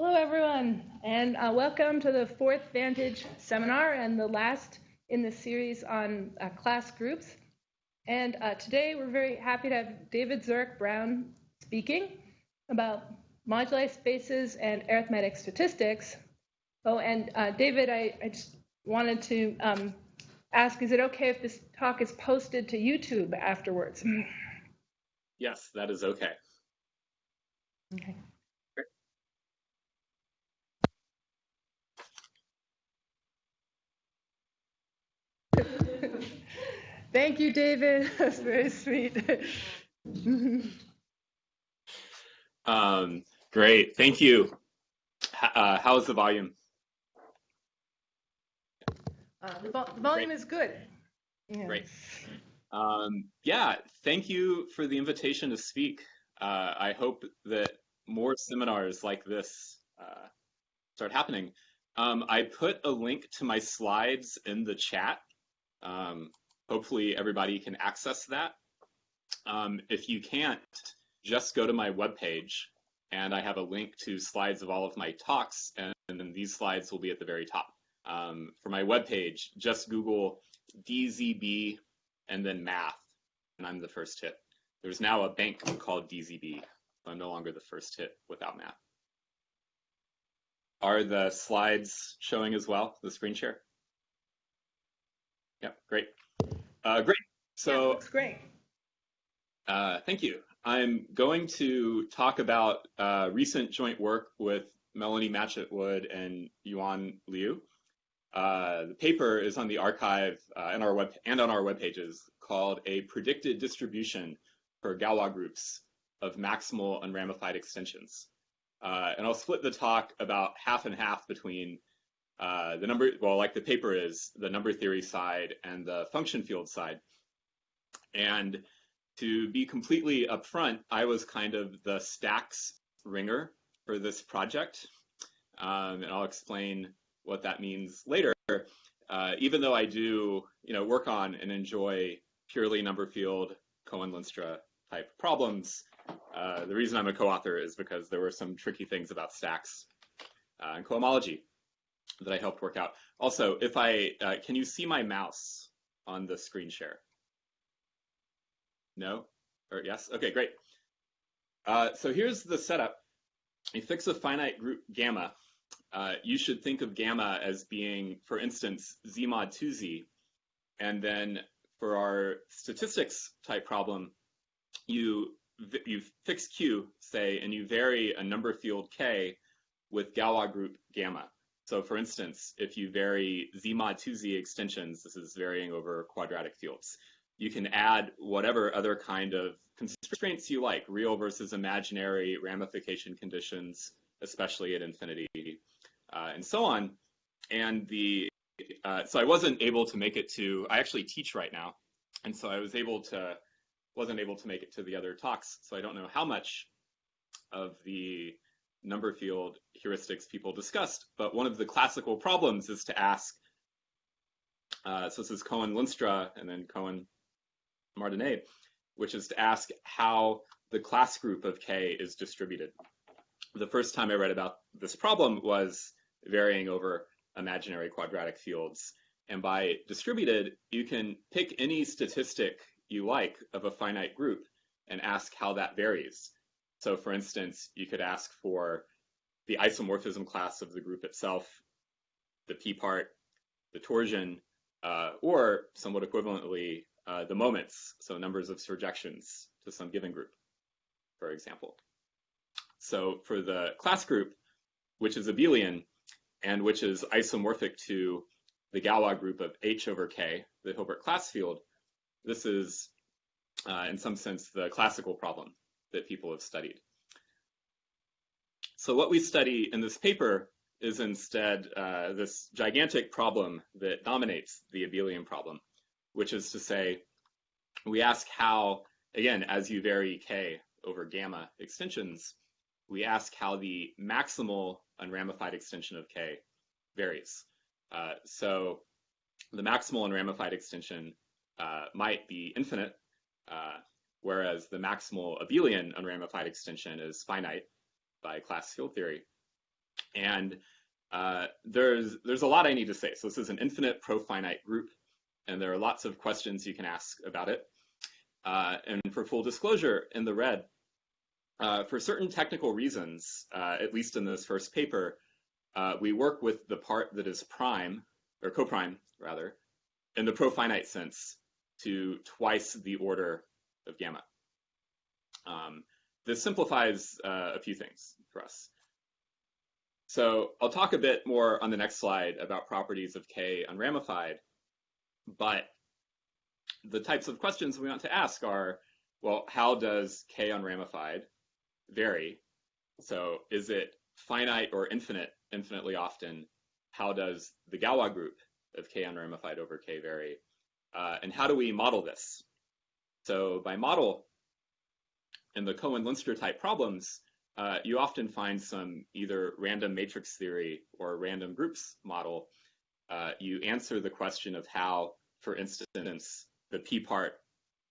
Hello, everyone, and uh, welcome to the fourth Vantage seminar and the last in the series on uh, class groups. And uh, today we're very happy to have David Zureick-Brown speaking about moduli spaces and arithmetic statistics. Oh, and uh, David, I, I, just wanted to um, ask, is it okay if this talk is posted to YouTube afterwards? Yes, that is okay. Okay. Thank you, David. That's very sweet. um, great. Thank you. Uh, how is the volume? Uh, the, vo the, volume great. is good. Yeah. Great. Um, yeah, thank you for the invitation to speak. Uh, I hope that more seminars like this uh, start happening. Um, I put a link to my slides in the chat. Um, hopefully everybody can access that. Um, if you can't, just go to my webpage and I have a link to slides of all of my talks and, and then these slides will be at the very top. Um, for my webpage, just Google DZB and then math and I'm the first hit. There's now a bank called DZB. So I'm no longer the first hit without math. Are the slides showing as well, the screen share? Yeah, great. Uh, great. So yeah, great. Uh, thank you. I'm going to talk about uh, recent joint work with Melanie Matchett-Wood and Yuan Liu. Uh, the paper is on the arXiv uh, and our web and on our web pages called "A Predicted Distribution for Galois Groups of Maximal Unramified Extensions," uh, and I'll split the talk about half and half between uh, the number, well, like the paper is, the number theory side and the function field side. And to be completely upfront, I was kind of the stacks ringer for this project. Um, and I'll explain what that means later. Uh, even though I do, you know, work on and enjoy purely number field Cohen-Lenstra type problems, uh, the reason I'm a co-author is because there were some tricky things about stacks uh, and cohomology that I helped work out. Also, if I, uh, can you see my mouse on the screen share? No? Or yes? Okay, great. Uh, so here's the setup. You fix a finite group gamma. Uh, you should think of gamma as being, for instance, z mod 2z. And then for our statistics type problem, you, you fix q, say, and you vary a number field k with Galois group gamma. So for instance, if you vary z mod 2z extensions, this is varying over quadratic fields. You can add whatever other kind of constraints you like, real versus imaginary ramification conditions, especially at infinity, uh, and so on. And the uh, so I wasn't able to make it to. I actually teach right now, and so I was able to wasn't able to make it to the other talks. So I don't know how much of the number field heuristics people discussed, but one of the classical problems is to ask, uh, so this is Cohen-Lenstra and then Cohen-Martinet, which is to ask how the class group of K is distributed. The first time I read about this problem was varying over imaginary quadratic fields. And by distributed, you can pick any statistic you like of a finite group and ask how that varies. So for instance, you could ask for the isomorphism class of the group itself, the p part, the torsion, uh, or somewhat equivalently, uh, the moments, so numbers of surjections to some given group, for example. So for the class group, which is abelian, and which is isomorphic to the Galois group of H over K, the Hilbert class field, this is, uh, in some sense, the classical problem that people have studied. So what we study in this paper is instead uh, this gigantic problem that dominates the abelian problem, which is to say, we ask how, again, as you vary k over gamma extensions, we ask how the maximal unramified extension of k varies. Uh, so the maximal unramified extension uh, might be infinite, uh, whereas the maximal abelian unramified extension is finite by class field theory. And uh, there's there's a lot I need to say. So this is an infinite profinite group, and there are lots of questions you can ask about it. Uh, and for full disclosure, in the red, uh, for certain technical reasons, uh, at least in this first paper, uh, we work with the part that is prime, or coprime rather, in the profinite sense to twice the order of gamma. Um, this simplifies uh, a few things for us. So I'll talk a bit more on the next slide about properties of K unramified, but the types of questions we want to ask are, well, how does K unramified vary? So is it finite or infinite infinitely often? How does the Galois group of K unramified over K vary? Uh, and how do we model this? So by model, in the Cohen-Lenstra type problems, uh, you often find some either random matrix theory or random groups model. Uh, you answer the question of how, for instance, the p part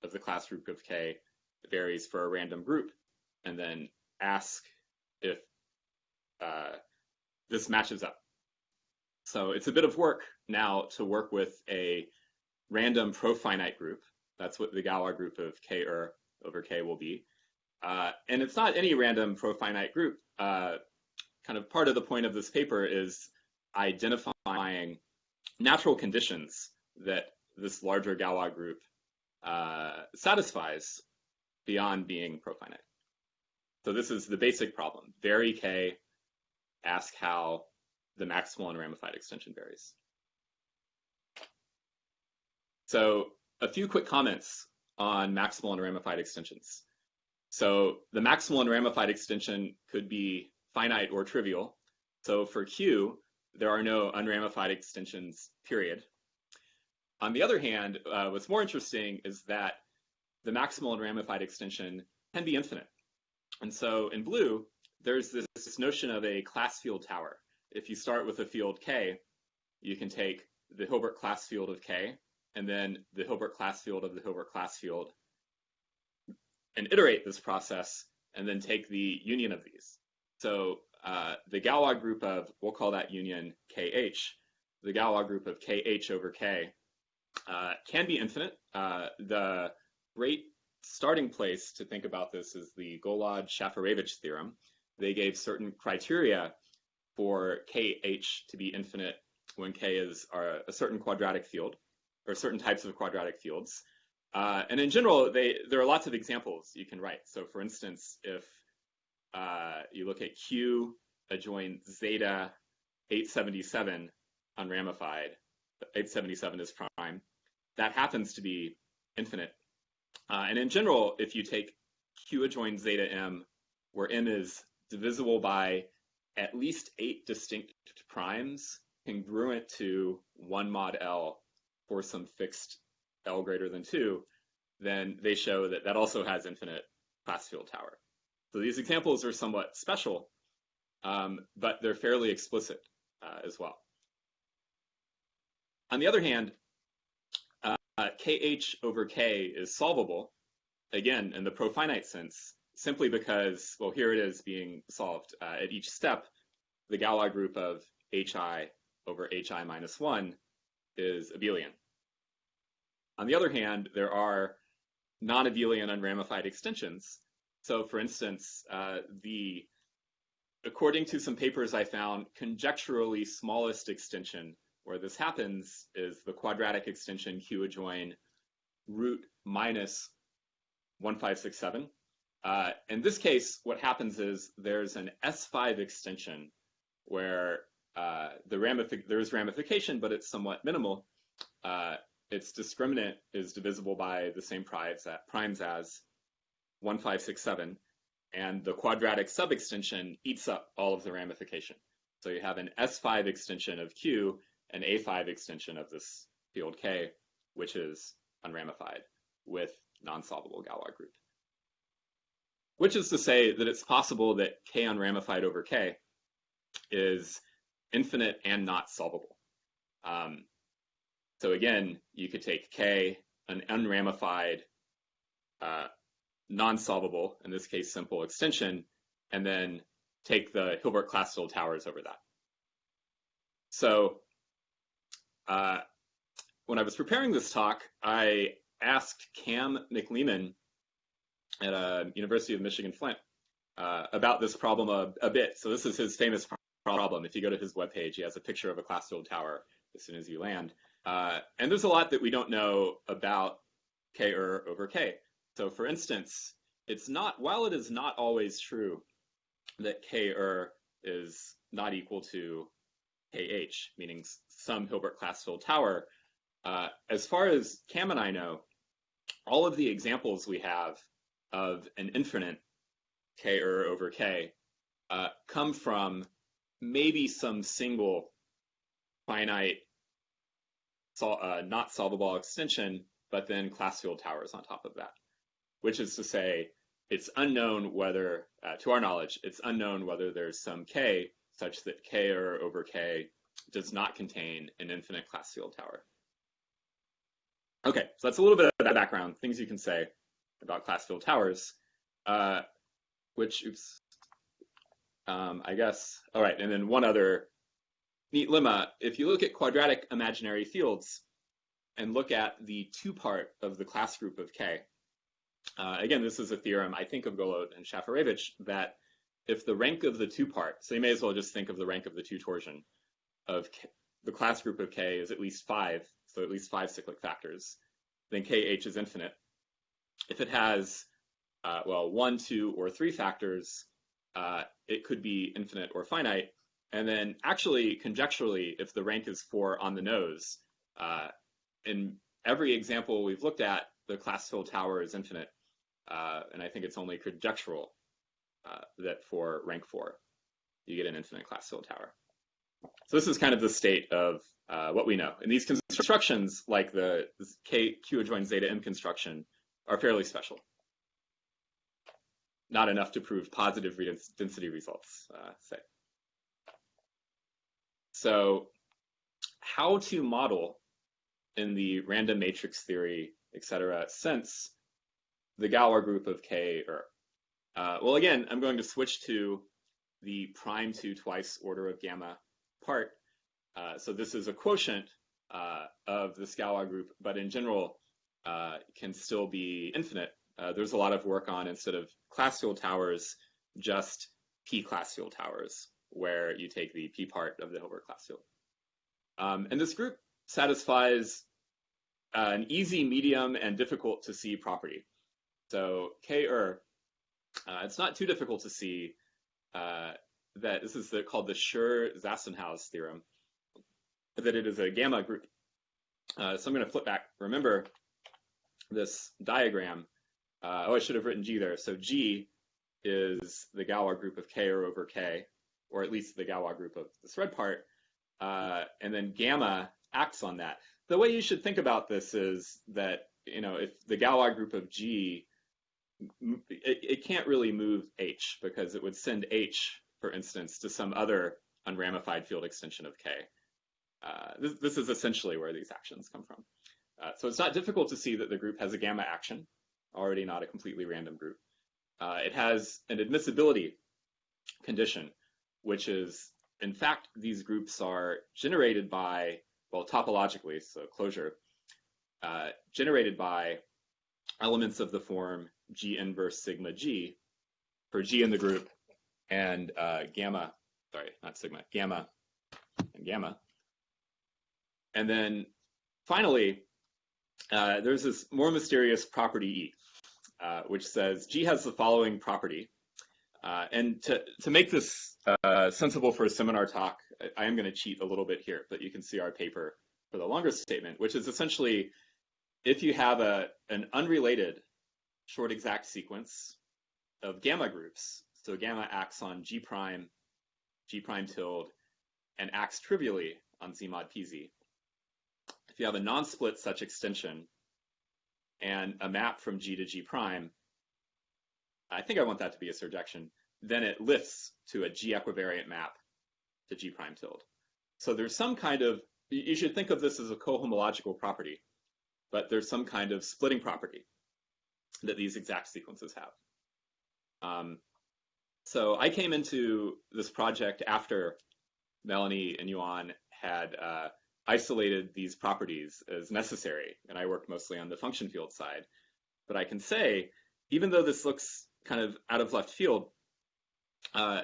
of the class group of K varies for a random group, and then ask if uh, this matches up. So it's a bit of work now to work with a random profinite group. That's what the Galois group of K er over K will be. Uh, and it's not any random profinite group. Uh, kind of part of the point of this paper is identifying natural conditions that this larger Galois group uh, satisfies beyond being profinite. So this is the basic problem. Vary K, ask how the maximal unramified extension varies. So a few quick comments on maximal unramified extensions. So the maximal unramified extension could be finite or trivial. So for Q, there are no unramified extensions, period. On the other hand, uh, what's more interesting is that the maximal unramified extension can be infinite. And so in blue, there's this, this notion of a class field tower. If you start with a field K, you can take the Hilbert class field of K, and then the Hilbert class field of the Hilbert class field, and iterate this process, and then take the union of these. So uh, the Galois group of, we'll call that union KH, the Galois group of KH over K uh, can be infinite. Uh, the great starting place to think about this is the Golod-Shafarevich theorem. They gave certain criteria for KH to be infinite when K is a certain quadratic field, or certain types of quadratic fields. Uh, and in general, they, there are lots of examples you can write. So for instance, if uh, you look at Q adjoin zeta 877 unramified, 877 is prime, that happens to be infinite. Uh, and in general, if you take Q adjoin zeta m, where m is divisible by at least eight distinct primes, congruent to 1 mod L for some fixed L greater than 2, then they show that that also has infinite class field tower. So these examples are somewhat special, um, but they're fairly explicit uh, as well. On the other hand, uh, kh over k is solvable, again, in the profinite sense, simply because, well, here it is being solved. Uh, at each step, the Galois group of hi over hi minus 1 is abelian. On the other hand, there are non-abelian unramified extensions. So for instance, uh, the according to some papers I found, conjecturally smallest extension where this happens is the quadratic extension q adjoin root minus 1567. Uh, in this case, what happens is there's an S5 extension where uh, the ramific there's ramification, but it's somewhat minimal. Uh, its discriminant is divisible by the same primes, primes as 1567, and the quadratic subextension eats up all of the ramification. So you have an S5 extension of Q an A5 extension of this field K, which is unramified with non-solvable Galois group. Which is to say that it's possible that K unramified over K is infinite and not solvable. Um, so again, you could take K, an unramified, uh, non-solvable, in this case simple extension, and then take the Hilbert class field towers over that. So uh, when I was preparing this talk, I asked Cam McLeman at uh, University of Michigan Flint uh, about this problem a, a, bit. So this is his famous problem. If you go to his webpage, he has a picture of a class field tower as soon as you land. Uh, and there's a lot that we don't know about k er over k. So for instance, it's not, while it is not always true that k er is not equal to kh, meaning some Hilbert class field tower, uh, as far as Cam and I know, all of the examples we have of an infinite k er over k uh, come from maybe some single finite sol uh, not solvable extension, but then class field towers on top of that, which is to say it's unknown whether, uh, to our knowledge, it's unknown whether there's some k such that k er over k does not contain an infinite class field tower. Okay, so that's a little bit of that background, things you can say about class field towers, uh, which, oops, um, I guess, all right, and then one other neat lemma. If you look at quadratic imaginary fields and look at the two part of the class group of K, uh, again, this is a theorem, I think of Golod and Shafarevich, that if the rank of the two part, so you may as well just think of the rank of the two torsion of K, the class group of K is at least five, so at least five cyclic factors, then KH is infinite. If it has, uh, well, one, two, or three factors, uh, it could be infinite or finite. And then actually, conjecturally, if the rank is four on the nose, uh, in every example we've looked at, the class field tower is infinite. Uh, and I think it's only conjectural uh, that for rank four, you get an infinite class field tower. So this is kind of the state of uh, what we know. And these constructions, like the K, Q adjoins zeta M construction, are fairly special. Not enough to prove positive density results, uh, say. So how to model in the random matrix theory, et cetera, since the Galois group of K or, uh, well, again, I'm going to switch to the prime to twice order of gamma part. Uh, so this is a quotient uh, of the Galois group, but in general uh, can still be infinite. Uh, there's a lot of work on instead of class field towers, just p class field towers, where you take the p part of the Hilbert class field. Um, and this group satisfies uh, an easy, medium, and difficult to see property. So K er, uh, it's not too difficult to see uh, that this is the, called the Schur-Zassenhaus theorem, that it is a gamma group. Uh, so I'm going to flip back. Remember this diagram. Uh, oh, I should have written G there. So G is the Galois group of K or over K, or at least the Galois group of this red part. Uh, and then gamma acts on that. The way you should think about this is that, you know, if the Galois group of G, it, it can't really move H because it would send H for instance, to some other unramified field extension of K. Uh, this, this, is essentially where these actions come from. Uh, so it's not difficult to see that the group has a gamma action, already not a completely random group. Uh, it has an admissibility condition, which is, in fact, these groups are generated by, well, topologically, so closure, uh, generated by elements of the form G inverse sigma G for G in the group and uh, gamma, sorry, not sigma, gamma and gamma. And then finally, uh, there's this more mysterious property E, uh, which says G has the following property. Uh, and to, to make this uh, sensible for a seminar talk, I am going to cheat a little bit here, but you can see our paper for the longer statement, which is essentially if you have a, an unrelated short exact sequence of gamma groups, so gamma acts on G prime, G prime tilde, and acts trivially on Z mod PZ. If you have a non-split such extension and a map from G to G prime, I think I want that to be a surjection, then it lifts to a G equivariant map to G prime tilde. So there's some kind of, you should think of this as a cohomological property, but there's some kind of splitting property that these exact sequences have. Um, so I came into this project after Melanie and Yuan had uh, isolated these properties as necessary, and I worked mostly on the function field side. But I can say, even though this looks kind of out of left field, uh,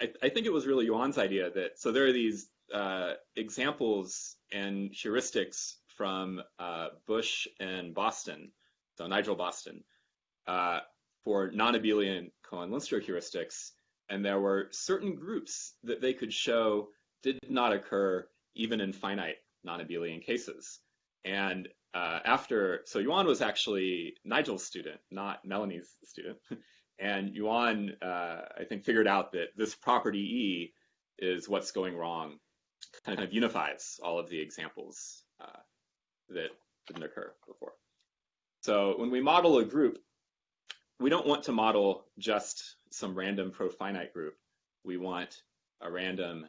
I, I, think it was really Yuan's idea that so there are these uh, examples and heuristics from uh, Bush and Boston, so Nigel Boston, uh, for non-abelian Cohen-Lenstra heuristics, and there were certain groups that they could show did not occur even in finite non-abelian cases. And uh, after, so Yuan was actually Nigel's student, not Melanie's student. and Yuan, uh, I think, figured out that this property E is what's going wrong, kind of unifies all of the examples uh, that didn't occur before. So when we model a group, we don't want to model just some random profinite group. We want a random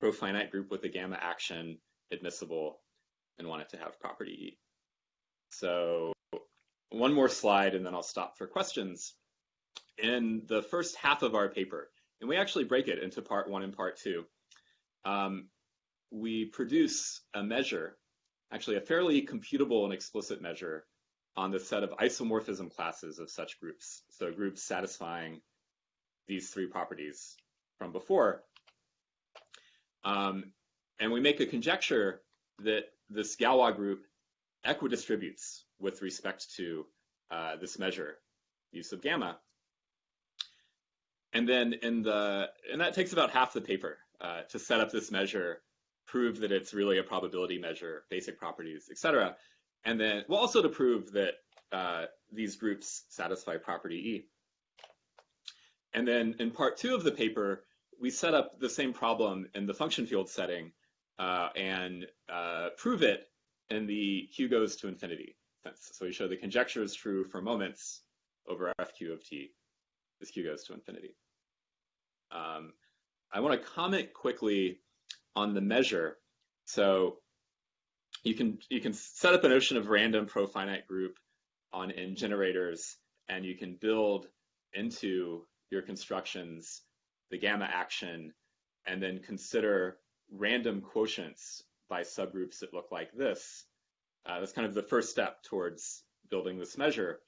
profinite group with a gamma action admissible and want it to have property E. So one more slide and then I'll stop for questions. In the first half of our paper, and we actually break it into part one and part two, um, we produce a measure, actually a fairly computable and explicit measure on the set of isomorphism classes of such groups. So groups satisfying these three properties from before. Um, and we make a conjecture that this Galois group equidistributes with respect to uh, this measure, use of gamma. And then in the, and that takes about half the paper uh, to set up this measure, prove that it's really a probability measure, basic properties, et cetera. And then, well, also to prove that uh, these groups satisfy property E. And then in part two of the paper, we set up the same problem in the function field setting uh, and uh, prove it in the q goes to infinity sense. So we show the conjecture is true for moments over fq of t. as q goes to infinity. Um, I want to comment quickly on the measure. So you can you can set up a notion of random profinite group on n generators, and you can build into your constructions the gamma action, and then consider random quotients by subgroups that look like this. Uh, that's kind of the first step towards building this measure.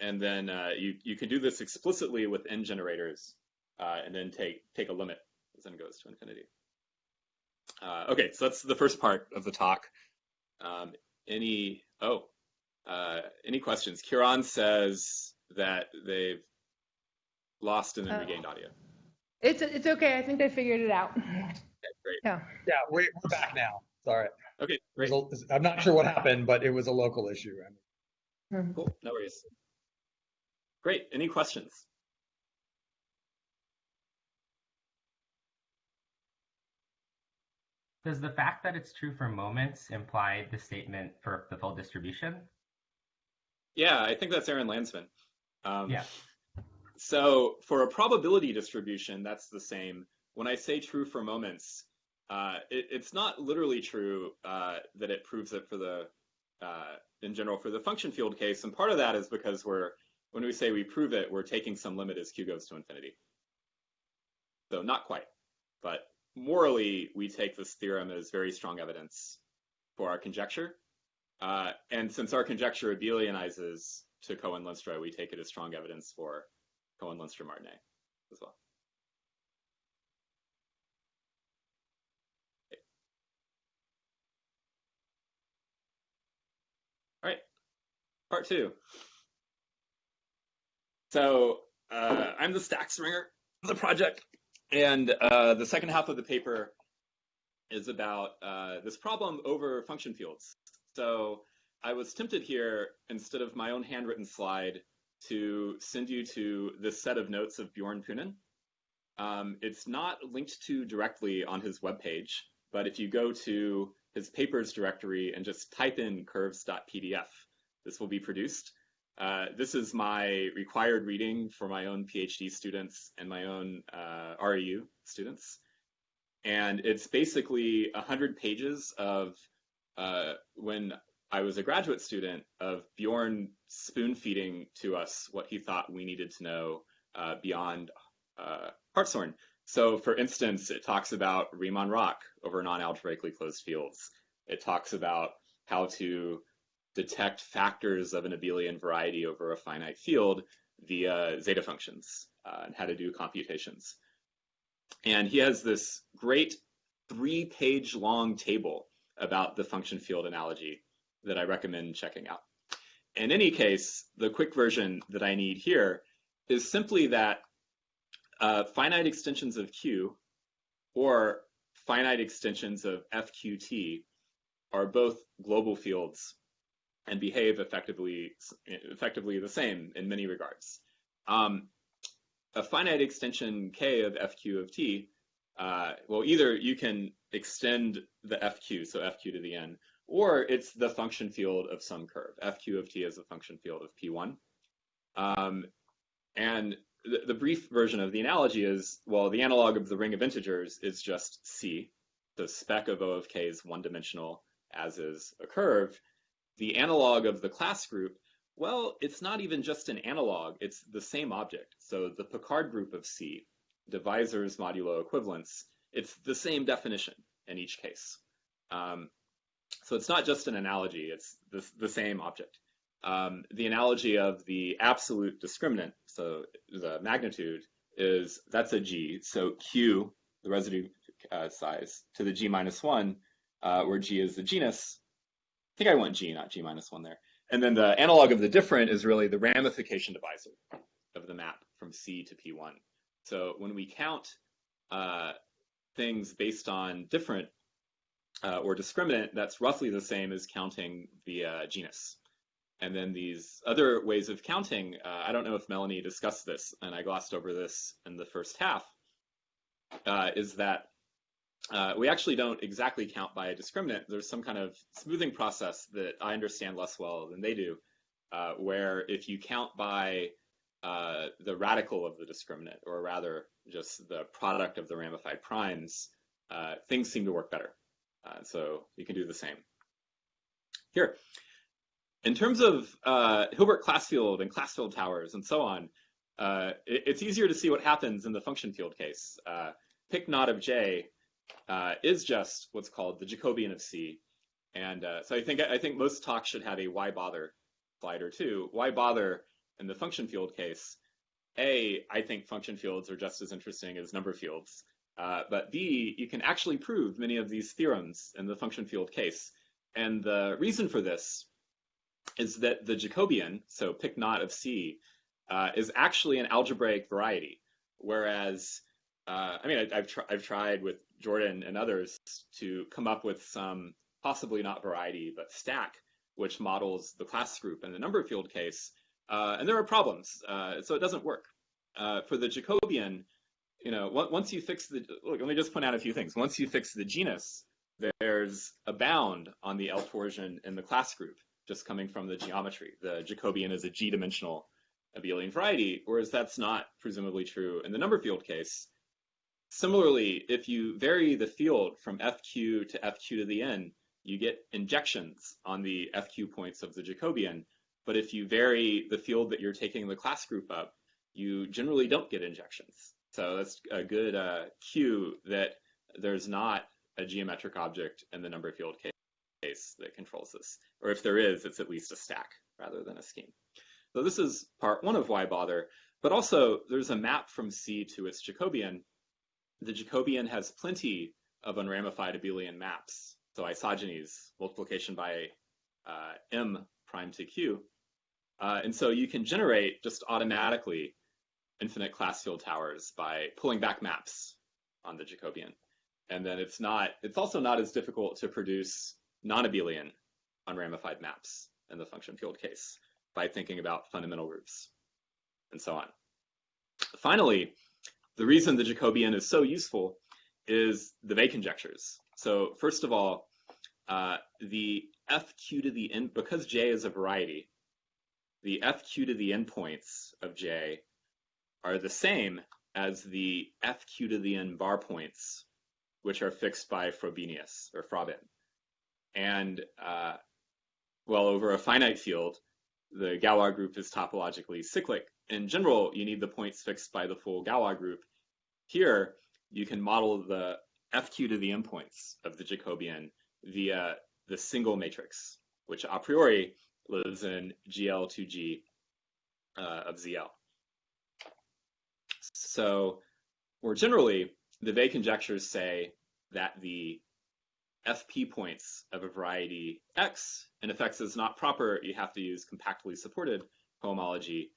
And then uh, you, you can do this explicitly with n generators, uh, and then take, take a limit as n goes to infinity. Uh, okay, so that's the first part of the talk. Um, any, oh, uh, any questions? Kieran says that they've lost and then oh. regained audio. It's it's okay. I think they figured it out. Okay, great. Yeah. Yeah, we're, we're back now. Sorry. Okay, great. A, I'm not sure what happened, but it was a local issue. I mean. Cool. No worries. Great. Any questions? Does the fact that it's true for moments imply the statement for the full distribution? Yeah, I think that's Aaron Landsman. Um, yeah. So for a probability distribution, that's the same. When I say true for moments, uh, it, it's not literally true uh, that it proves it for the, uh, in general, for the function field case. And part of that is because we're, when we say we prove it, we're taking some limit as q goes to infinity. So not quite, but morally, we take this theorem as very strong evidence for our conjecture. Uh, and since our conjecture abelianizes to Cohen-Lenstra, we take it as strong evidence for Cohen-Lenstra-Martinet as well. All right, part two. So uh, I'm the stack stacks ringer of the project, and uh, the second half of the paper is about uh, this problem over function fields. So I was tempted here, instead of my own handwritten slide, to send you to this set of notes of Bjorn Poonen. Um, it's not linked to directly on his webpage, but if you go to his papers directory and just type in curves.pdf, this will be produced. Uh, this is my required reading for my own PhD students and my own uh, REU students. And it's basically 100 pages of uh, when I was a graduate student of Bjorn spoon feeding to us what he thought we needed to know uh, beyond uh, Hartshorne. So for instance, it talks about Riemann-Roch over non-algebraically closed fields. It talks about how to detect factors of an abelian variety over a finite field via zeta functions uh, and how to do computations. And he has this great three page long table about the function field analogy that I recommend checking out. In any case, the quick version that I need here is simply that uh, finite extensions of Q or finite extensions of FQT are both global fields and behave effectively effectively the same in many regards. Um, a finite extension K of FQ of T, uh, well, either you can extend the FQ, so FQ to the N, or it's the function field of some curve. FQ of T is a function field of P1. Um, and the, the, brief version of the analogy is, well, the analog of the ring of integers is just C. The spec of O of K is one-dimensional, as is a curve. The analog of the class group, well, it's not even just an analog, it's the same object. So the Picard group of C, divisors modulo equivalence, it's the same definition in each case. Um, so it's not just an analogy, it's the, the same object um, the analogy of the absolute discriminant, so the magnitude, is that's a g. So q, the residue uh, size, to the g minus 1, uh, where g is the genus. I think I want g, not g minus 1 there. And then the analog of the different is really the ramification divisor of the map from C to P1. So when we count uh, things based on different uh, or discriminant, that's roughly the same as counting the uh, genus. And then these other ways of counting, uh, I don't know if Melanie discussed this, and I glossed over this in the first half, uh, is that uh, we actually don't exactly count by a discriminant. There's some kind of smoothing process that I understand less well than they do, uh, where if you count by uh, the radical of the discriminant, or rather just the product of the ramified primes, uh, things seem to work better. so you can do the same. Here, in terms of uh, Hilbert class field and class field towers and so on, uh, it, it's easier to see what happens in the function field case. Uh, pick not of J uh, is just what's called the Jacobian of C. And uh, so I think I think most talks should have a why bother slide or two. Why bother in the function field case? A, I think function fields are just as interesting as number fields. Uh, but B, you can actually prove many of these theorems in the function field case. And the reason for this is that the Jacobian, so pick not of C, uh, is actually an algebraic variety. Whereas, uh, I mean, I, have tr- I've tried with Jordan and others to come up with some possibly not variety, but stack, which models the class group in the number field case. Uh, and there are problems, uh, so it doesn't work. Uh, for the Jacobian, you know, once you fix the, look, let me just point out a few things. Once you fix the genus, there's a bound on the L torsion in the class group just coming from the geometry. The Jacobian is a g-dimensional abelian variety, whereas that's not presumably true in the number field case. Similarly, if you vary the field from FQ to FQ to the N, you get injections on the FQ points of the Jacobian. But if you vary the field that you're taking the class group up, you generally don't get injections. So that's a good uh, cue that there's not a geometric object in the number field case case that controls this. Or if there is, it's at least a stack rather than a scheme. So this is part one of why bother, but also there's a map from C to its Jacobian. The Jacobian has plenty of unramified abelian maps. So isogenies, multiplication by uh, M prime to Q. Uh, and so you can generate just automatically infinite class field towers by pulling back maps on the Jacobian. And then it's not, it's also not as difficult to produce non-abelian unramified maps in the function field case by thinking about fundamental groups and so on. Finally, the reason the Jacobian is so useful is the Weil conjectures. So first of all, uh, the fq to the n, because J is a variety, the fq to the n points of J are the same as the fq to the n bar points, which are fixed by Frobenius or Froben. And uh, well, over a finite field, the Galois group is topologically cyclic in general, you need the points fixed by the full Galois group. Here, you can model the fq to the n points of the Jacobian via the single matrix, which a priori lives in GL2G uh, of ZL. So more generally, the Weil conjectures say that the FP points of a variety X, and if X is not proper, you have to use compactly supported cohomology.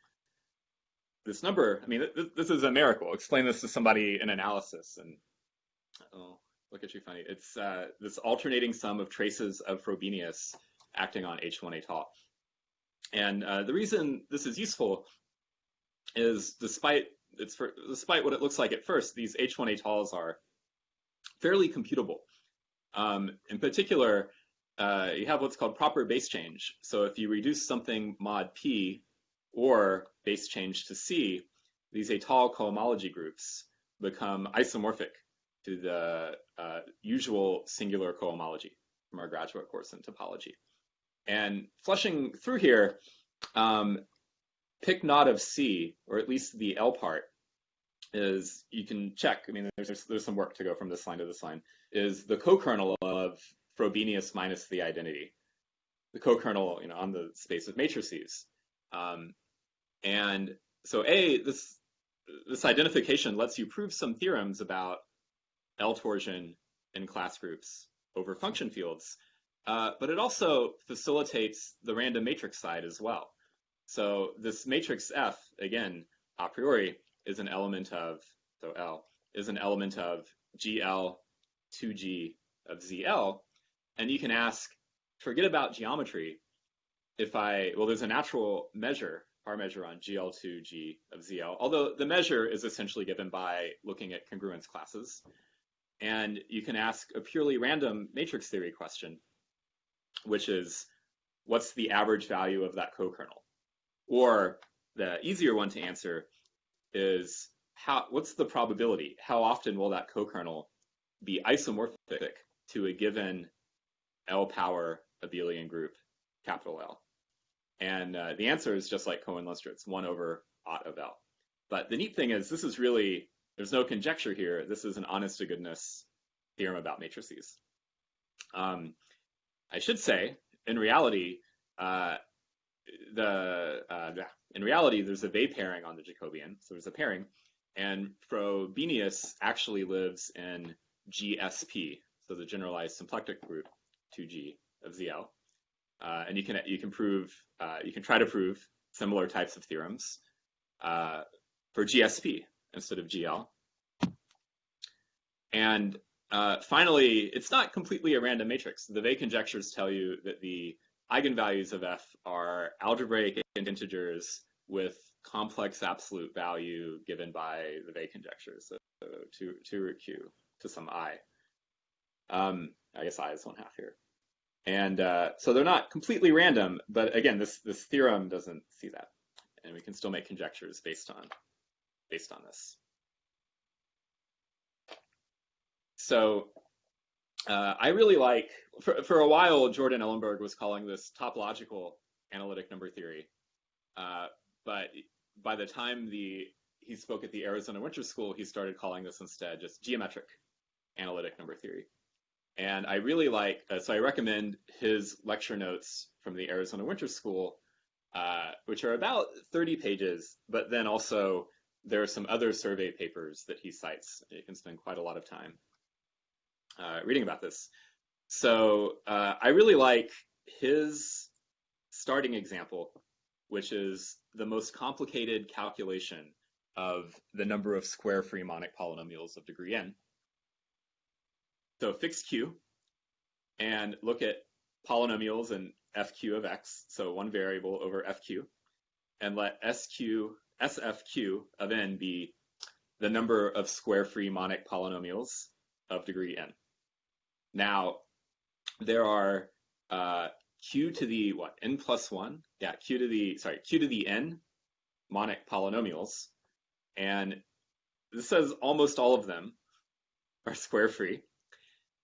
This number, I mean, th this is a miracle. Explain this to somebody in analysis, and oh, look at you funny. It's uh, this alternating sum of traces of Frobenius acting on H1 étale. And uh, the reason this is useful is despite it's for, despite what it looks like at first, these H1 étales are fairly computable. Um, in particular, uh, you have what's called proper base change. So if you reduce something mod P or base change to C, these étale cohomology groups become isomorphic to the uh, usual singular cohomology from our graduate course in topology. And flushing through here, um, pick not of C, or at least the L part, is you can check. I mean, there's there's some work to go from this line to this line. Is the co-kernel of Frobenius minus the identity, the co-kernel, you know, on the space of matrices. Um, and so A, this this identification lets you prove some theorems about L torsion in class groups over function fields. Uh, but it also facilitates the random matrix side as well. So this matrix F, again, a priori, is an element of, so L, is an element of GL 2G of ZL. And you can ask, forget about geometry. If I, well, there's a natural measure, our measure on GL2G of ZL, although the measure is essentially given by looking at congruence classes. And you can ask a purely random matrix theory question which is what's the average value of that co-kernel? Or the easier one to answer is how what's the probability? How often will that co-kernel be isomorphic to a given L power abelian group, capital L? And uh, the answer is just like Cohen-Lenstra, it's 1 over Aut of L. But the neat thing is this is really, there's no conjecture here. This is an honest to goodness theorem about matrices. Um, I should say, in reality, uh, the, uh, in reality, there's a Weil pairing on the Jacobian, so there's a pairing, and Frobenius actually lives in GSP, so the generalized symplectic group 2G of ZL, uh, and you can you can prove uh, you can try to prove similar types of theorems uh, for GSP instead of GL, and uh, finally, it's not completely a random matrix. The Weil conjectures tell you that the eigenvalues of F are algebraic integers with complex absolute value given by the Weil conjectures, so, so to, to root q to some i. Um, I guess i is one half here. And uh, so they're not completely random, but again, this, this theorem doesn't see that. And we can still make conjectures based on, based on this. So uh, I really like, for, for a while, Jordan Ellenberg was calling this topological analytic number theory. Uh, but by the time the he spoke at the Arizona Winter School, he started calling this instead just geometric analytic number theory. And I really like, uh, so I recommend his lecture notes from the Arizona Winter School, uh, which are about 30 pages, but then also there are some other survey papers that he cites. You can spend quite a lot of time uh, reading about this. So uh, I really like his starting example, which is the most complicated calculation of the number of square free monic polynomials of degree n. So fix q and look at polynomials in fq of x, so one variable over fq, and let sq, sfq of n be the number of square free monic polynomials of degree n. Now, there are uh, q to the what? N plus one, yeah, q to the sorry q to the n monic polynomials, and this says almost all of them are square free.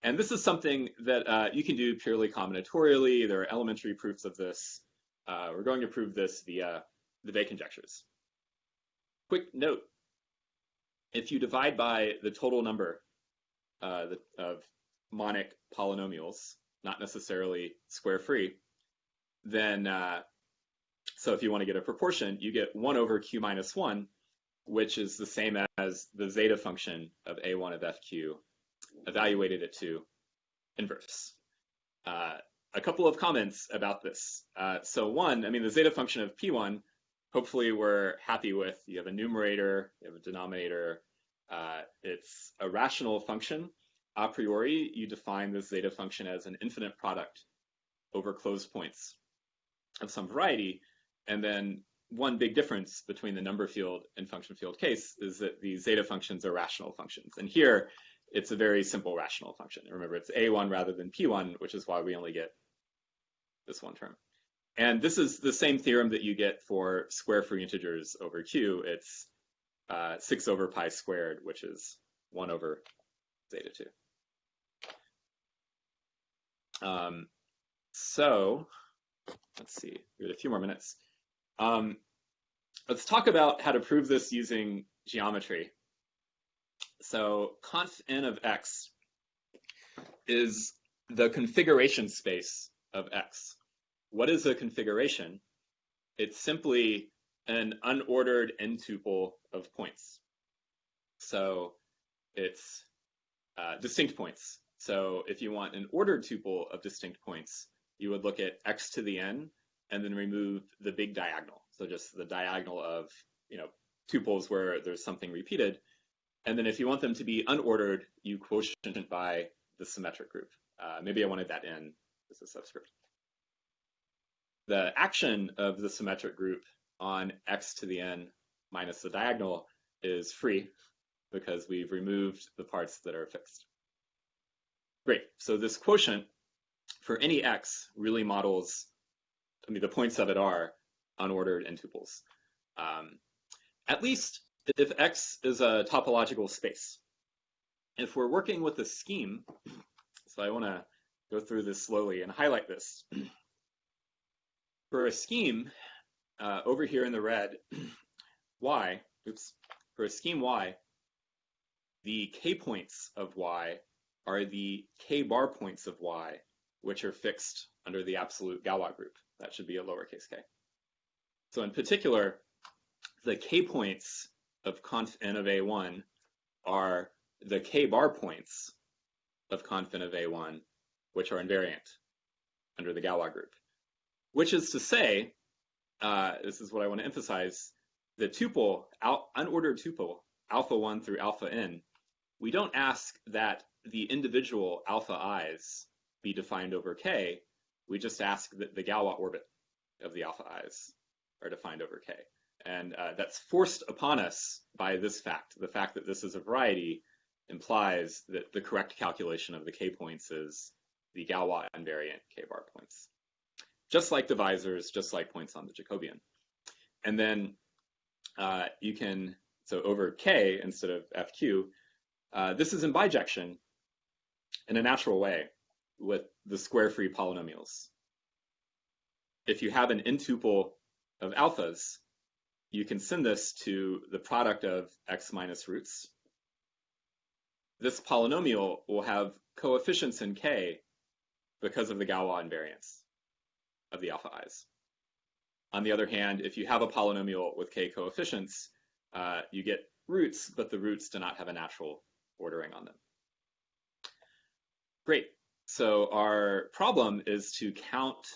And this is something that uh, you can do purely combinatorially. There are elementary proofs of this. Uh, we're going to prove this via the Weil conjectures. quick note, if you divide by the total number uh, of monic polynomials, not necessarily square free, then uh, so if you want to get a proportion, you get 1 over q minus 1, which is the same as the zeta function of a1 of fq evaluated it to inverse. Uh, a couple of comments about this. Uh, so one, I mean, the zeta function of p1, hopefully we're happy with. You have a numerator, you have a denominator. Uh, it's a rational function. A priori, you define the zeta function as an infinite product over closed points of some variety. And then one big difference between the number field and function field case is that the zeta functions are rational functions. And here, it's a very simple rational function. Remember, it's a1 rather than p1, which is why we only get this one term. And this is the same theorem that you get for square free integers over q. It's uh, 6 over pi squared, which is 1 over zeta 2. Um, so let's see, we have a few more minutes. Um, let's talk about how to prove this using geometry. So conf n of x is the configuration space of x. What is a configuration? It's simply an unordered n tuple of points. So it's uh, distinct points. So if you want an ordered tuple of distinct points, you would look at x to the n and then remove the big diagonal. So just the diagonal of, you know, tuples where there's something repeated. And then if you want them to be unordered, you quotient by the symmetric group. Uh, maybe I wanted that in as a subscript. The action of the symmetric group on x to the n minus the diagonal is free because we've removed the parts that are fixed. Great, so this quotient for any x really models, I mean, the points of it are unordered n tuples. Um, at least if x is a topological space. If we're working with a scheme, so I want to go through this slowly and highlight this. For a scheme, uh, over here in the red, y, oops, for a scheme y, the k points of y are the k bar points of y, which are fixed under the absolute Galois group. That should be a lowercase k. So in particular, the k points of conf n of a1 are the k bar points of conf n of a1, which are invariant under the Galois group. Which is to say, uh, this is what I want to emphasize, the tuple, al unordered tuple, alpha 1 through alpha n, we don't ask that the individual alpha i's be defined over k, we just ask that the Galois orbit of the alpha i's are defined over K. And uh, that's forced upon us by this fact. The fact that this is a variety implies that the correct calculation of the K points is the Galois invariant K bar points. Just like divisors, just like points on the Jacobian. And then uh, you can, so over K instead of FQ, uh, this is in bijection in a natural way with the square free polynomials. If you have an n tuple of alphas, you can send this to the product of x minus roots. This polynomial will have coefficients in k because of the Galois invariance of the alpha i's. On the other hand, if you have a polynomial with k coefficients, uh, you get roots, but the roots do not have a natural ordering on them. Great. So our problem is to count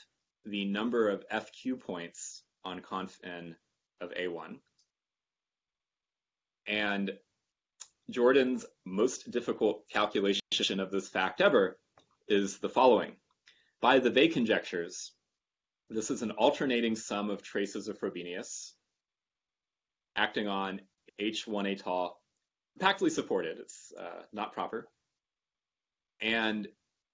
the number of FQ points on conf n of A1. And Jordan's most difficult calculation of this fact ever is the following. By the Weil conjectures, this is an alternating sum of traces of Frobenius acting on H1 étale, compactly supported. It's uh, not proper. And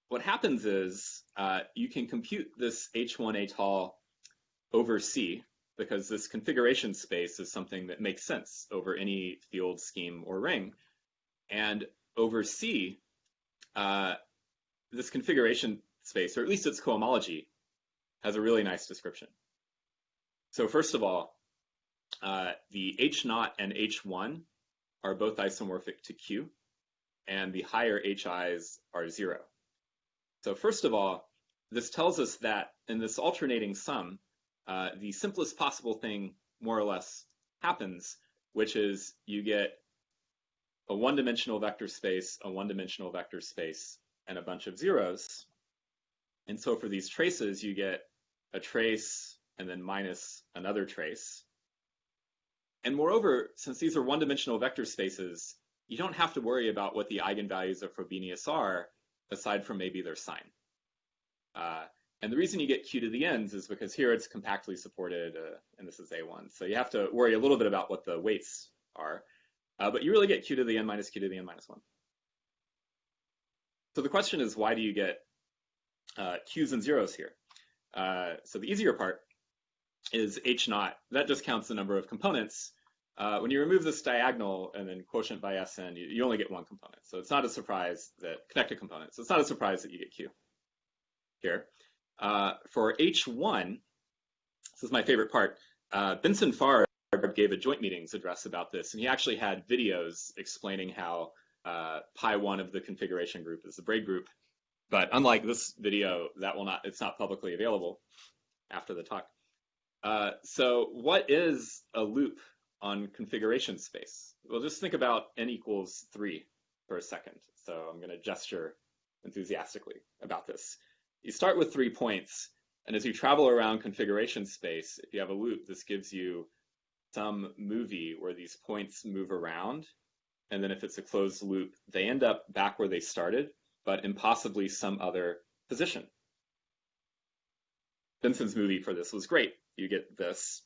what happens is uh, you can compute this H1 étale over C, because this configuration space is something that makes sense over any field scheme or ring. And over C, uh, this configuration space, or at least its cohomology, has a really nice description. So first of all, uh, the H naught and H1 are both isomorphic to Q, and the higher HIs are zero. So first of all, this tells us that in this alternating sum, uh, the simplest possible thing more or less happens, which is you get a one-dimensional vector space, a one-dimensional vector space, and a bunch of zeros. And so for these traces, you get a trace and then minus another trace. And moreover, since these are one-dimensional vector spaces, you don't have to worry about what the eigenvalues of Frobenius are, aside from maybe their sign. Uh, and the reason you get q to the n's is because here it's compactly supported, uh, and this is a1. So you have to worry a little bit about what the weights are. Uh, but you really get q to the n minus q to the n minus 1. So the question is, why do you get uh, q's and zeros here? Uh, so the easier part is h naught. That just counts the number of components. Uh, when you remove this diagonal and then quotient by Sn, you, you, only get one component. So it's not a surprise that connected components. So it's not a surprise that you get Q here. Uh, for H1, this is my favorite part. Uh, Benson Farb gave a joint meetings address about this, and he actually had videos explaining how uh, pi one of the configuration group is the braid group. But unlike this video, that will not, it's not publicly available after the talk. Uh, so what is a loop on configuration space? Well, just think about n equals three for a second. So I'm going to gesture enthusiastically about this. You start with three points, and as you travel around configuration space, if you have a loop, this gives you some movie where these points move around. And then if it's a closed loop, they end up back where they started, but in possibly some other position. Benson's movie for this was great. You get this.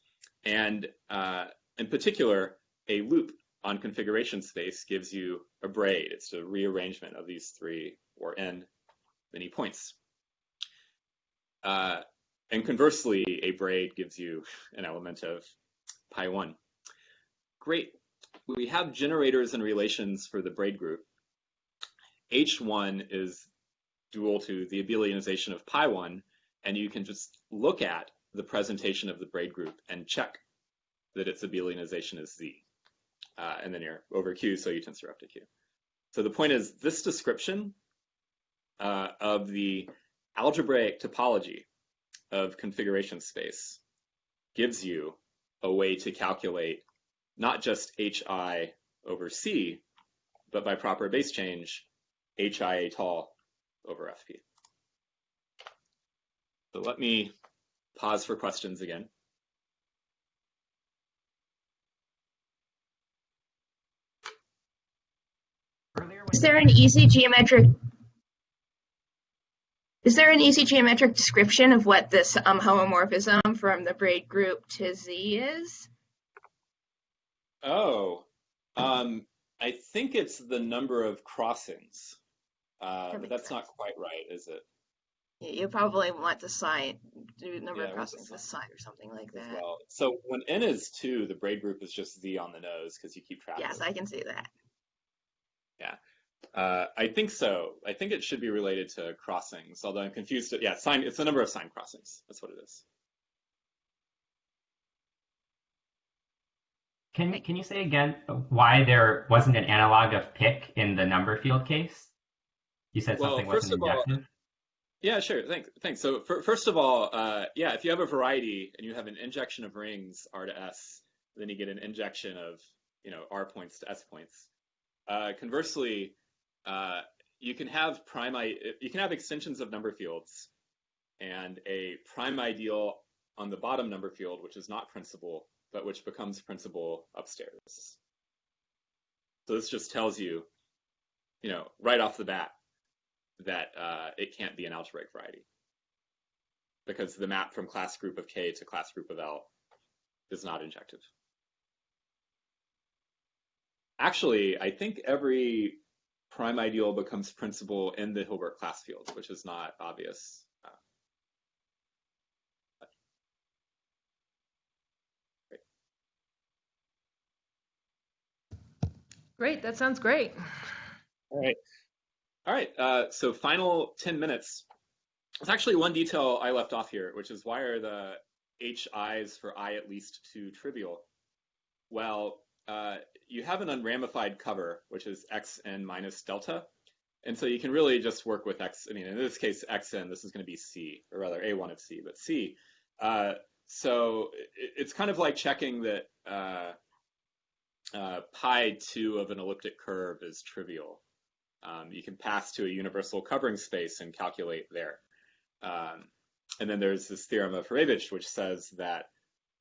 And uh, in particular, a loop on configuration space gives you a braid. It's a rearrangement of these three or n many points. Uh, and conversely, a braid gives you an element of pi 1. Great. We have generators and relations for the braid group. H1 is dual to the abelianization of pi 1, and you can just look at the presentation of the braid group and check that its abelianization is Z. Uh, and then you're over Q, so you tensor up to Q. So the point is this description uh, of the algebraic topology of configuration space gives you a way to calculate not just HI over C, but by proper base change, HI étale over FP. So let me pause for questions again. Is there an easy geometric is there an easy geometric description of what this um, homomorphism from the braid group to Z is? Oh, um, I think it's the number of crossings. Uh, That but that's not quite right, is it? You probably want the sign, do the number Yeah, of the crossings with sign or something like that. well. So when n is two, the braid group is just z on the nose because you keep track. Yes. I can see that. Uh, I think so. I think it should be related to crossings, although I'm confused. Yeah, sign. It's the number of sign crossings. That's what it is. Can can you say again why there wasn't an analog of Pic in the number field case? You said Well, something first wasn't of all- injective. Yeah, sure. Thanks. Thanks. So fir- first of all, uh, yeah, if you have a variety and you have an injection of rings R to S, then you get an injection of you know R points to S points. Uh, conversely, uh, you can have prime you can have extensions of number fields, and a prime ideal on the bottom number field, which is not principal, but which becomes principal upstairs. So this just tells you, you know, right off the bat, that uh, it can't be an algebraic variety because the map from class group of K to class group of L is not injective. Actually, I think every prime ideal becomes principal in the Hilbert class field, which is not obvious. Uh, Great, that sounds great. All right. All right. Uh, so final 10 minutes. It's actually one detail I left off here, which is why are the HIs for I at least two trivial? Well, uh, you have an unramified cover, which is xn minus delta. And so you can really just work with x. I mean, in this case, xn, this is going to be c, or rather a1 of c, but c. Uh, so it's kind of like checking that uh, uh, pi 2 of an elliptic curve is trivial. Um, you can pass to a universal covering space and calculate there. Um, and then there's this theorem of Hurewicz, which says that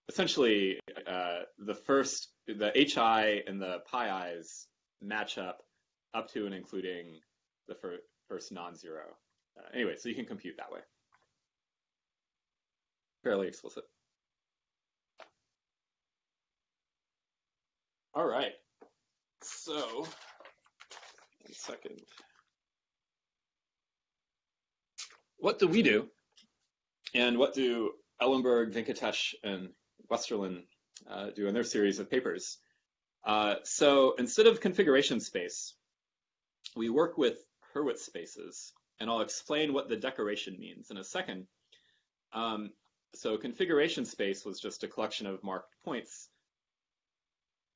essentially uh, the first, the hi and the pi i's match up up to and including the fir first non-zero. Uh, anyway, so you can compute that way. Fairly explicit. All right. So, one second. What do we do? And what do Ellenberg, Venkatesh, and Westerland uh, do in their series of papers? Uh, so instead of configuration space, we work with Hurwitz spaces, and I'll explain what the decoration means in a second. Um, so configuration space was just a collection of marked points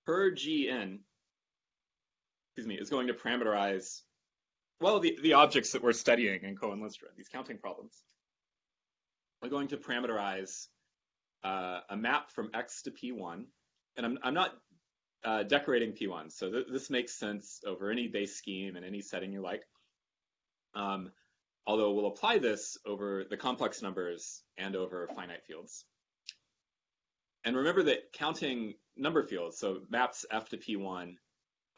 per gn, excuse me, is going to parameterize, well, the, the objects that we're studying in Cohen-Lenstra, these counting problems. We're going to parameterize uh, a map from x to p1, and I'm, I'm not uh, decorating p1, so th this makes sense over any base scheme and any setting you like. Um, although we'll apply this over the complex numbers and over finite fields. And remember that counting number fields, so maps f to p1,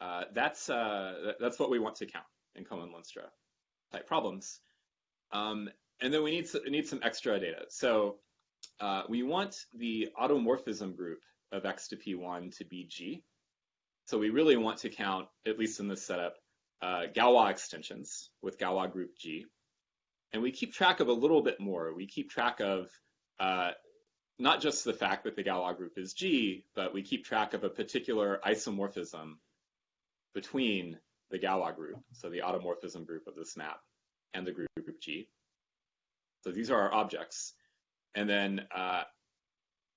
uh, that's uh, that's what we want to count in Cohen-Lenstra type problems. Um, and then we need need some extra data. So uh, we want the automorphism group of x to p1 to be g. So we really want to count, at least in this setup, uh, Galois extensions with Galois group G. And we keep track of a little bit more. We keep track of uh, not just the fact that the Galois group is G, but we keep track of a particular isomorphism between the Galois group, so the automorphism group of this map, and the group, group G. So these are our objects. And then uh,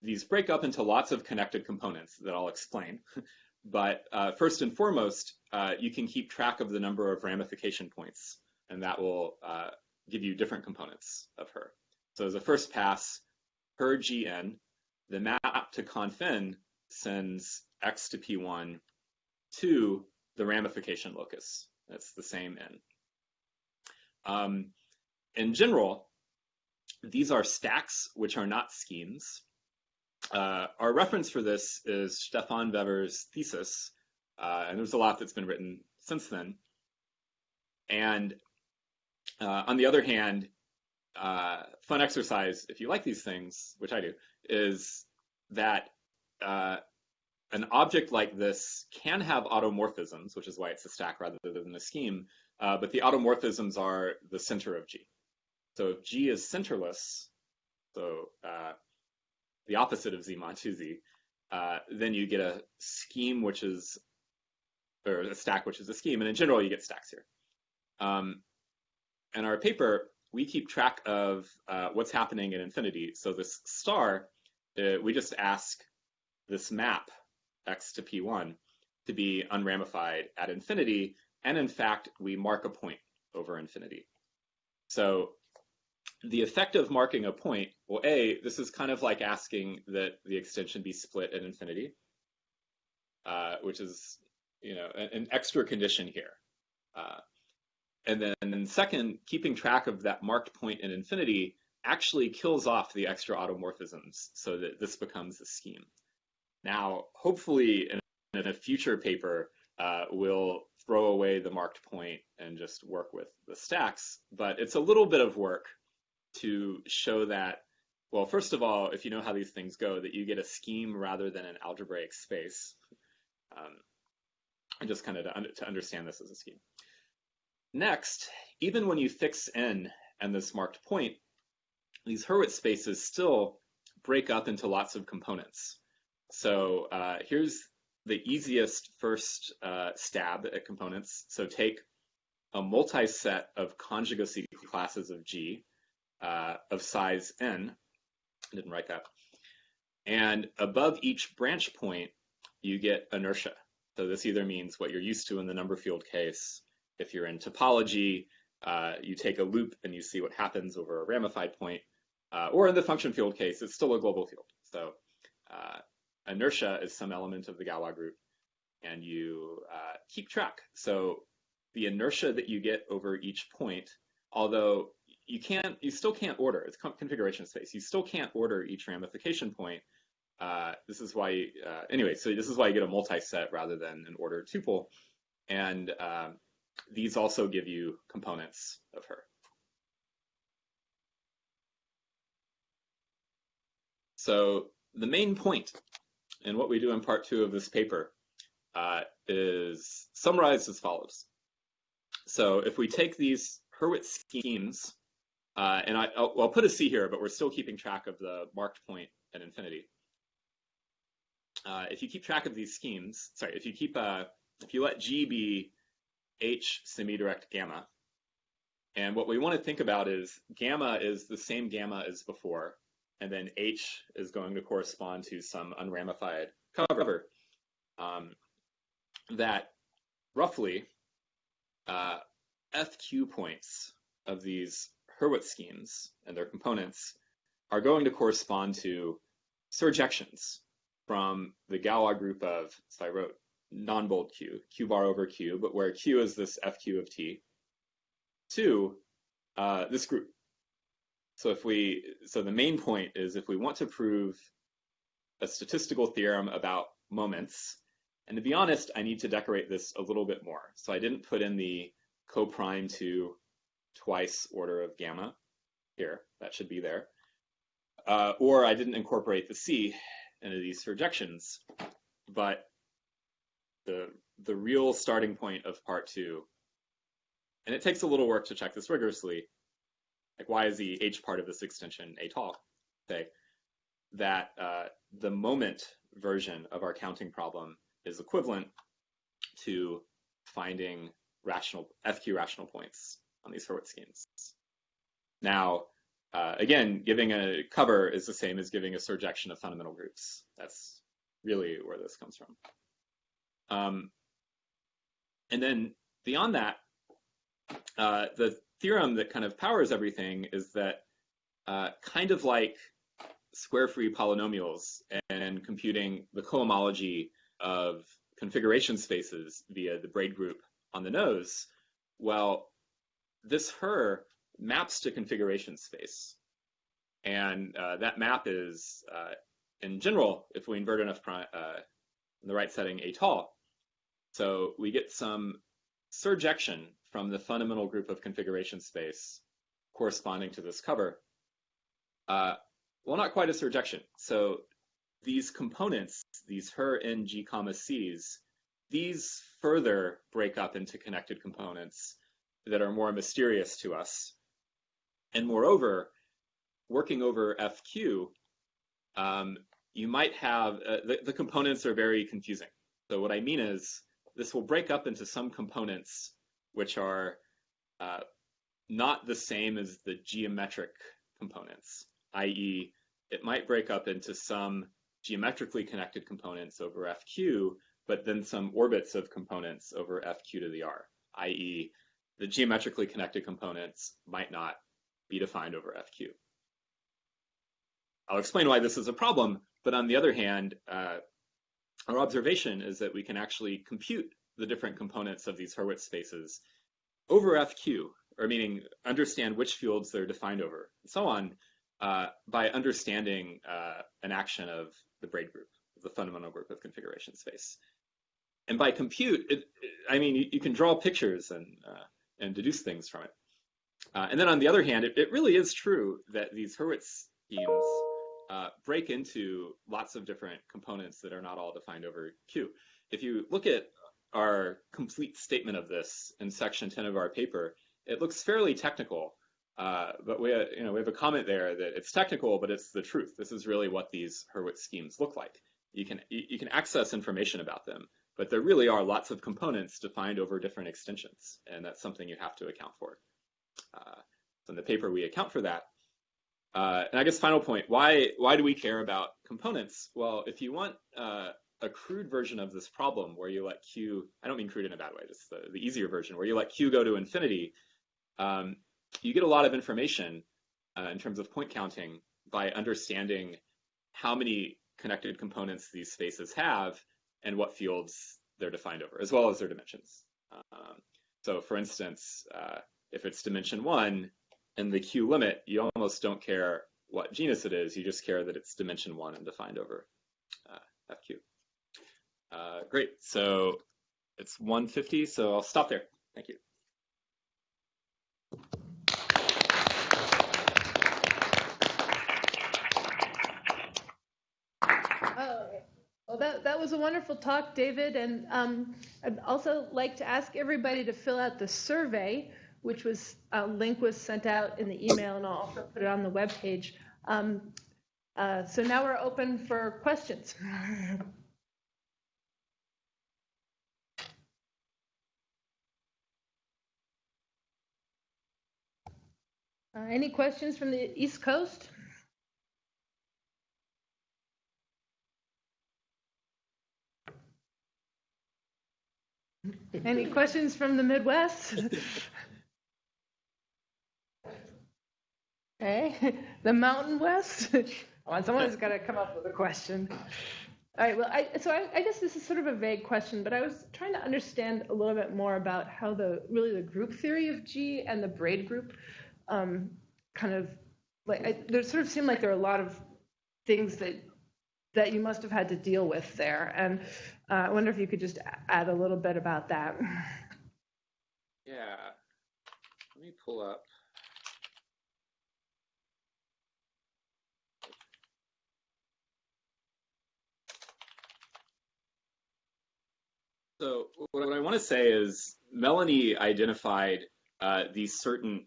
these break up into lots of connected components that I'll explain. but uh, first and foremost, uh, you can keep track of the number of ramification points, and that will uh, give you different components of her. So as a first pass, her gn, the map to conf_n sends x to p1 to the ramification locus. That's the same n. Um, in general, these are stacks which are not schemes. Uh, our reference for this is Stefan Wewers' thesis, uh, and there's a lot that's been written since then. And uh, on the other hand, uh, fun exercise, if you like these things, which I do, is that uh, an object like this can have automorphisms, which is why it's a stack rather than a scheme, uh, but the automorphisms are the center of G. So if G is centerless, so uh, the opposite of Z mod 2Z, uh, then you get a scheme which is, or a stack which is a scheme, and in general you get stacks here. Um, in our paper, we keep track of uh, what's happening in infinity. So this star, uh, we just ask this map x to p1 to be unramified at infinity, and in fact, we mark a point over infinity. So the effect of marking a point, well, A, this is kind of like asking that the extension be split at infinity, uh, which is, you know, an, an extra condition here. Uh, and then second, keeping track of that marked point in infinity actually kills off the extra automorphisms so that this becomes a scheme. Now, hopefully in, in a future paper, uh, we'll throw away the marked point and just work with the stacks, but it's a little bit of work to show that, well, first of all, if you know how these things go, that you get a scheme rather than an algebraic space. Um, and just kind of to, to understand this as a scheme. Next, even when you fix n and this marked point, these Hurwitz spaces still break up into lots of components. So uh, here's the easiest first uh, stab at components. So take a multi-set of conjugacy classes of G uh, of size n. I didn't write that. And above each branch point, you get inertia. So this either means what you're used to in the number field case. If you're in topology, uh, you take a loop and you see what happens over a ramified point. Uh, or in the function field case, it's still a global field. So uh, inertia is some element of the Galois group, and you uh, keep track. So the inertia that you get over each point, although you can't, you still can't order. It's configuration space. You still can't order each ramification point. Uh, this is why, uh, anyway, so this is why you get a multi-set rather than an ordered tuple. And um, these also give you components of her. So the main point in what we do in part two of this paper uh, is summarized as follows. So if we take these Hurwitz schemes, uh, and I, will I'll put a C here, but we're still keeping track of the marked point at infinity. Uh, if you keep track of these schemes, sorry, if you keep, uh, if you let G be H semi-direct gamma, and what we want to think about is gamma is the same gamma as before, and then H is going to correspond to some unramified cover. Um, that roughly uh, FQ points of these Hurwitz schemes and their components are going to correspond to surjections from the Galois group of, so I wrote non-bold Q, Q bar over Q, but where Q is this FQ of T, to uh, this group. So if we, so the main point is if we want to prove a statistical theorem about moments, and to be honest, I need to decorate this a little bit more. So I didn't put in the co-prime to twice order of gamma here. That should be there. Uh, or I didn't incorporate the C into these surjections. But the, the real starting point of part two, and it takes a little work to check this rigorously, like why is the H part of this extension étale? Say that uh, the moment version of our counting problem is equivalent to finding rational FQ rational points on these Hurwitz schemes. Now, uh, again, giving a cover is the same as giving a surjection of fundamental groups. That's really where this comes from. Um, and then beyond that, uh, the theorem that kind of powers everything is that uh, kind of like square-free polynomials and computing the cohomology of configuration spaces via the braid group on the nose, well, this her maps to configuration space. And uh, that map is, uh, in general, if we invert enough uh, in the right setting, étale. So we get some surjection from the fundamental group of configuration space corresponding to this cover. Uh, well, not quite a surjection. So these components, these her n g comma c's, these further break up into connected components that are more mysterious to us. And moreover, working over FQ, um, you might have, uh, the, the components are very confusing. So what I mean is this will break up into some components which are uh, not the same as the geometric components, i.e., it might break up into some geometrically connected components over FQ, but then some orbits of components over FQ to the R, i.e., the geometrically connected components might not be defined over FQ. I'll explain why this is a problem, but on the other hand, uh, our observation is that we can actually compute the different components of these Hurwitz spaces over FQ, or meaning understand which fields they're defined over, and so on, uh, by understanding uh, an action of the braid group, the fundamental group of configuration space. And by compute, it, it, I mean, you, you, can draw pictures and, uh, and deduce things from it. Uh, and then on the other hand, it, it, really is true that these Hurwitz schemes uh, break into lots of different components that are not all defined over Q. If you look at our complete statement of this in section 10 of our paper, it looks fairly technical, uh, but we, you know, we have a comment there that it's technical, but it's the truth. This is really what these Hurwitz schemes look like. You can, you can access information about them, but there really are lots of components defined over different extensions, and that's something you have to account for. Uh, so in the paper, we account for that. Uh, and I guess final point, why, why do we care about components? Well, if you want uh, a crude version of this problem where you let q, I don't mean crude in a bad way, just the, the easier version, where you let q go to infinity, um, you get a lot of information uh, in terms of point counting by understanding how many connected components these spaces have and what fields they're defined over, as well as their dimensions. Um, so for instance, uh, if it's dimension one and the Q limit, you almost don't care what genus it is, you just care that it's dimension one and defined over uh, FQ. Uh, great, so it's 150, so I'll stop there. Thank you. Oh, well, that, that was a wonderful talk, David. And um, I'd also like to ask everybody to fill out the survey, which was a link was sent out in the email, and I'll also put it on the webpage. Um, uh, so now we're open for questions. Uh, any questions from the East Coast? Any questions from the Midwest? Okay, the Mountain West? Come on, someone's got to come up with a question. All right, well, I, so I, I guess this is sort of a vague question, but I was trying to understand a little bit more about how the really the group theory of G and the braid group um, kind of like I, there sort of seemed like there are a lot of things that that you must have had to deal with there, and uh, I wonder if you could just add a little bit about that. Yeah, let me pull up. So what I want to say is Melanie identified uh, these certain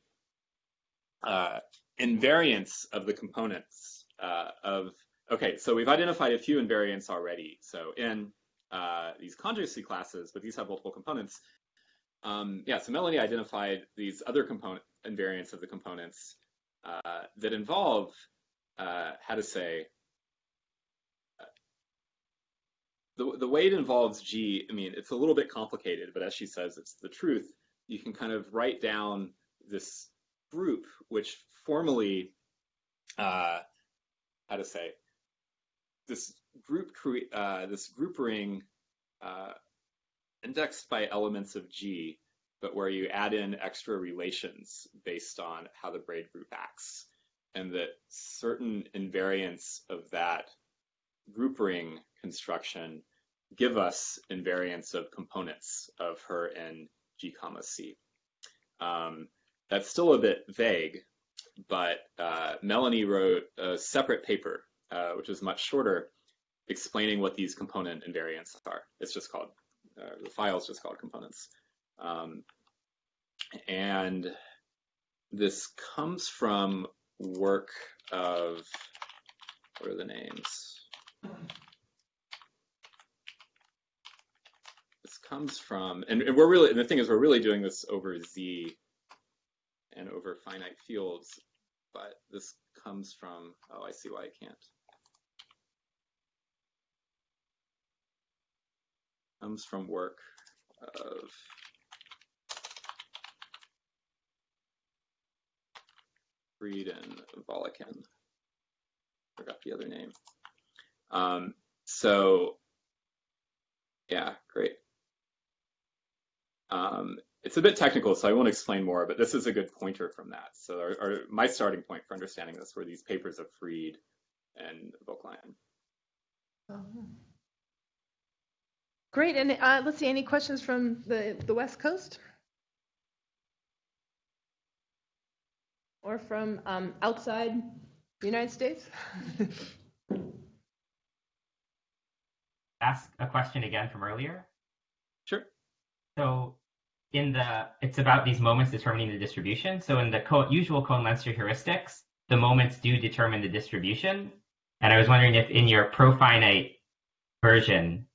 uh, invariants of the components uh, of, okay, so we've identified a few invariants already. So in uh, these conjugacy classes, but these have multiple components. Um, yeah, so Melanie identified these other component invariants of the components uh, that involve, uh, how to say, the, the way it involves G, I mean, it's a little bit complicated, but as she says, it's the truth. You can kind of write down this group, which formally, uh, how to say, this group cre- uh, this group ring uh, indexed by elements of G, but where you add in extra relations based on how the braid group acts, and that certain invariants of that group ring construction give us invariants of components of her in G comma C. Um, that's still a bit vague, but uh, Melanie wrote a separate paper, uh, which is much shorter, explaining what these component invariants are. It's just called, uh, the file is just called components. Um, and this comes from work of, what are the names? This comes from, and, and we're really, and the thing is, we're really doing this over Z and over finite fields, but this comes from, oh, I see why I can't. Comes from work of Fried and Völklein. Forgot the other name. Um, so, yeah, great. Um, it's a bit technical, so I won't explain more, but this is a good pointer from that. So our, our, my starting point for understanding this were these papers of Fried and Völklein. Oh. Great, and uh, let's see, any questions from the, the West Coast? Or from um, outside the United States? Ask a question again from earlier. Sure. So in the, it's about these moments determining the distribution. So in the co usual Cohen-Lenstra heuristics, the moments do determine the distribution. And I was wondering if in your profinite version,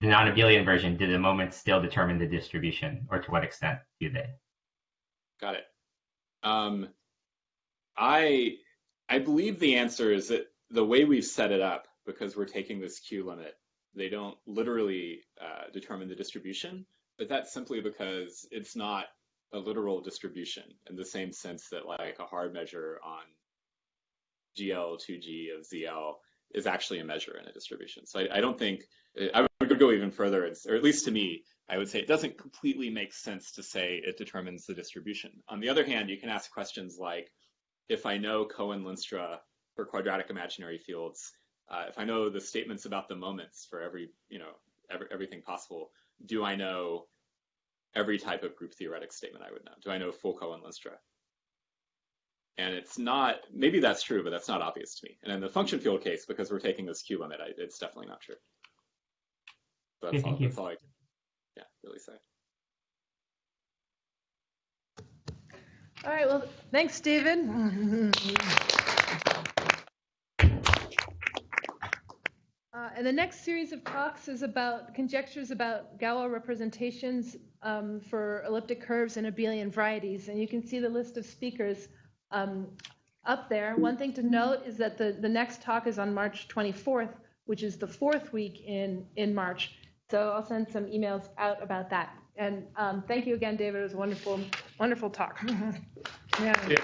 the non-abelian version, do the moments still determine the distribution, or to what extent do they? Got it. Um, I I believe the answer is that the way we've set it up, because we're taking this Q limit, They don't literally uh, determine the distribution, but that's simply because it's not a literal distribution in the same sense that like a Haar measure on GL2G of ZL is actually a measure in a distribution. So I, I don't think, I would go even further, or at least to me, I would say it doesn't completely make sense to say it determines the distribution. On the other hand, you can ask questions like, if I know Cohen-Lenstra for quadratic imaginary fields, uh, if I know the statements about the moments for every, you know, every, everything possible, do I know every type of group theoretic statement I would know? Do I know full Cohen-Lenstra? And it's not, maybe that's true, but that's not obvious to me. And in the function field case, because we're taking this Q limit, I, it's definitely not true. So that's, Okay, all, thank you. that's all I can, yeah, really say. All right, well, thanks, Stephen. Uh, and the next series of talks is about conjectures about Galois representations um, for elliptic curves and abelian varieties. And you can see the list of speakers um, up there. One thing to note is that the, the next talk is on March 24th, which is the fourth week in, in March. So I'll send some emails out about that. And um, thank you again, David. It was a wonderful, wonderful talk. yeah. Yeah.